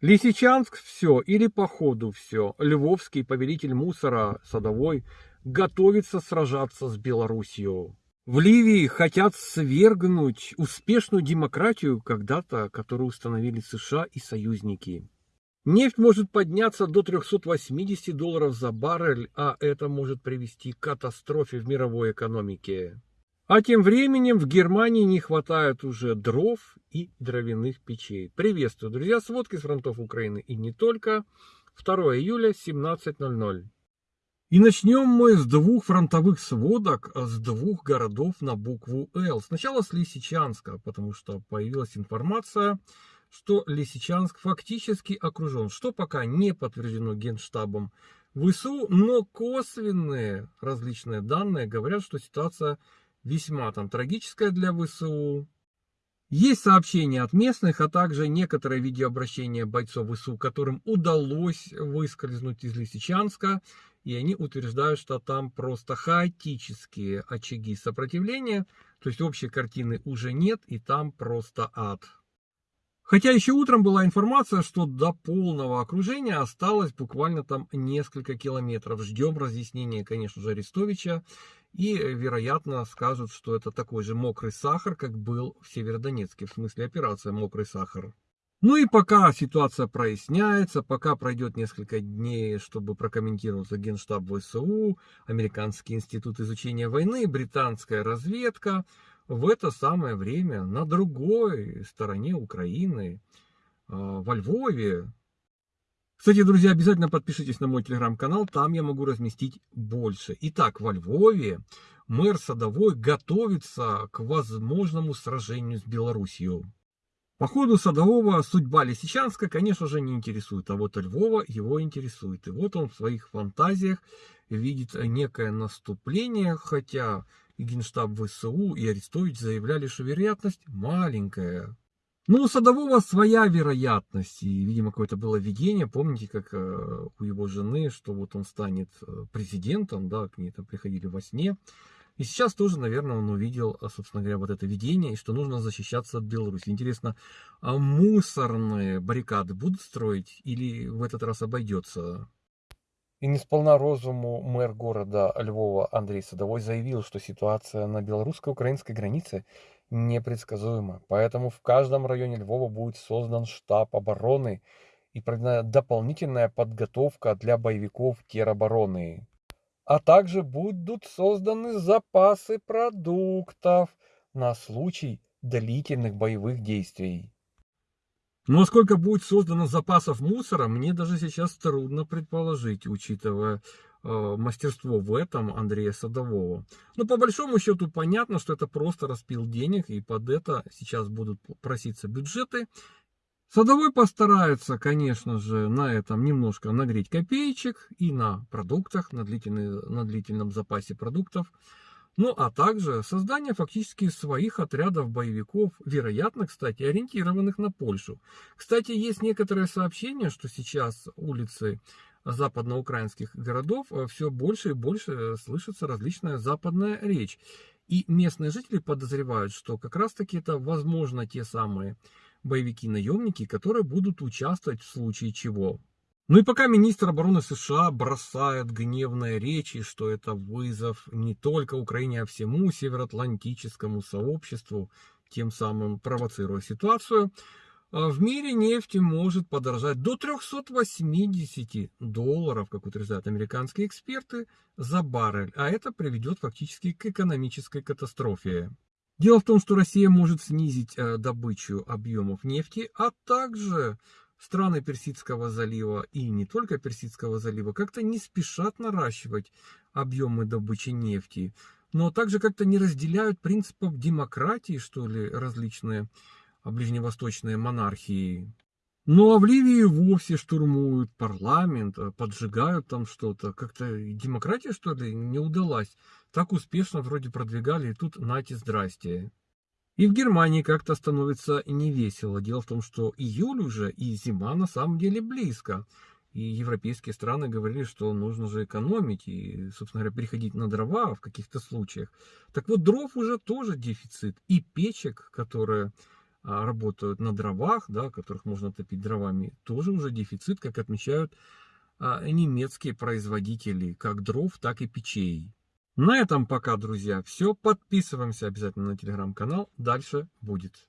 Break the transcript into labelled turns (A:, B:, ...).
A: Лисичанск все или по ходу все. Львовский повелитель мусора садовой готовится сражаться с Белоруссией. В Ливии хотят свергнуть успешную демократию, когда-то, которую установили США и союзники. Нефть может подняться до 380 долларов за баррель, а это может привести к катастрофе в мировой экономике. А тем временем в Германии не хватает уже дров и дровяных печей. Приветствую, друзья, сводки с фронтов Украины и не только. 2 июля, 17.00. И начнем мы с двух фронтовых сводок, с двух городов на букву «Л». Сначала с Лисичанска, потому что появилась информация, что Лисичанск фактически окружен, что пока не подтверждено Генштабом ВСУ, но косвенные различные данные говорят, что ситуация весьма там трагическая для ВСУ. Есть сообщения от местных, а также некоторые видеообращения бойцов ВСУ, которым удалось выскользнуть из Лисичанска, и они утверждают, что там просто хаотические очаги сопротивления, то есть общей картины уже нет, и там просто ад. Хотя еще утром была информация, что до полного окружения осталось буквально там несколько километров. Ждем разъяснения, конечно же, Арестовича. И, вероятно, скажут, что это такой же мокрый сахар, как был в Северодонецке, в смысле операция «Мокрый сахар». Ну и пока ситуация проясняется, пока пройдет несколько дней, чтобы прокомментировался Генштаб ВСУ, Американский институт изучения войны, британская разведка, в это самое время на другой стороне Украины, а, во Львове. Кстати, друзья, обязательно подпишитесь на мой телеграм-канал, там я могу разместить больше. Итак, во Львове мэр Садовой готовится к возможному сражению с Белоруссией. По ходу Садового судьба Лисичанска, конечно же, не интересует, а вот Львова его интересует. И вот он в своих фантазиях видит некое наступление, хотя и Генштаб ВСУ, и Арестович заявляли, что вероятность маленькая. Ну, у Садового своя вероятность, и, видимо, какое-то было видение, помните, как э, у его жены, что вот он станет э, президентом, да, к ней там приходили во сне. И сейчас тоже, наверное, он увидел, э, собственно говоря, вот это видение, и что нужно защищаться от Беларуси. Интересно, а мусорные баррикады будут строить или в этот раз обойдется? И не сполна розуму мэр города Львова Андрей Садовой заявил, что ситуация на белорусско-украинской границе непредсказуема. Поэтому в каждом районе Львова будет создан штаб обороны и проведена дополнительная подготовка для боевиков теробороны. А также будут созданы запасы продуктов на случай длительных боевых действий. Но сколько будет создано запасов мусора, мне даже сейчас трудно предположить, учитывая э, мастерство в этом Андрея Садового. Но по большому счету понятно, что это просто распил денег, и под это сейчас будут проситься бюджеты. Садовой постарается, конечно же, на этом немножко нагреть копеечек и на продуктах, на, на длительном запасе продуктов. Ну, а также создание фактически своих отрядов боевиков, вероятно, кстати, ориентированных на Польшу. Кстати, есть некоторые сообщения, что сейчас улицы западноукраинских городов э, все больше и больше слышится различная западная речь. И местные жители подозревают, что как раз-таки это, возможно, те самые боевики-наемники, которые будут участвовать в случае чего. Ну и пока министр обороны США бросает гневные речи, что это вызов не только Украине, а всему североатлантическому сообществу, тем самым провоцируя ситуацию, а в мире нефти может подорожать до 380 долларов, как утверждают американские эксперты, за баррель, а это приведет фактически к экономической катастрофе. Дело в том, что Россия может снизить э, добычу объемов нефти, а также страны Персидского залива и не только Персидского залива как-то не спешат наращивать объемы добычи нефти, но также как-то не разделяют принципов демократии, что ли, различные ближневосточные монархии. Ну а в Ливии вовсе штурмуют парламент, а поджигают там что-то. Как-то демократия, что ли, не удалась. Так успешно вроде продвигали, и тут нате здрасте. И в Германии как-то становится невесело. Дело в том, что июль уже и зима на самом деле близко. И европейские страны говорили, что нужно же экономить и, собственно говоря, переходить на дрова в каких-то случаях. Так вот, дров уже тоже дефицит. И печек, которые работают на дровах, да, которых можно топить дровами, тоже уже дефицит, как отмечают а, немецкие производители как дров, так и печей. На этом пока, друзья, все. Подписываемся обязательно на телеграм-канал. Дальше будет.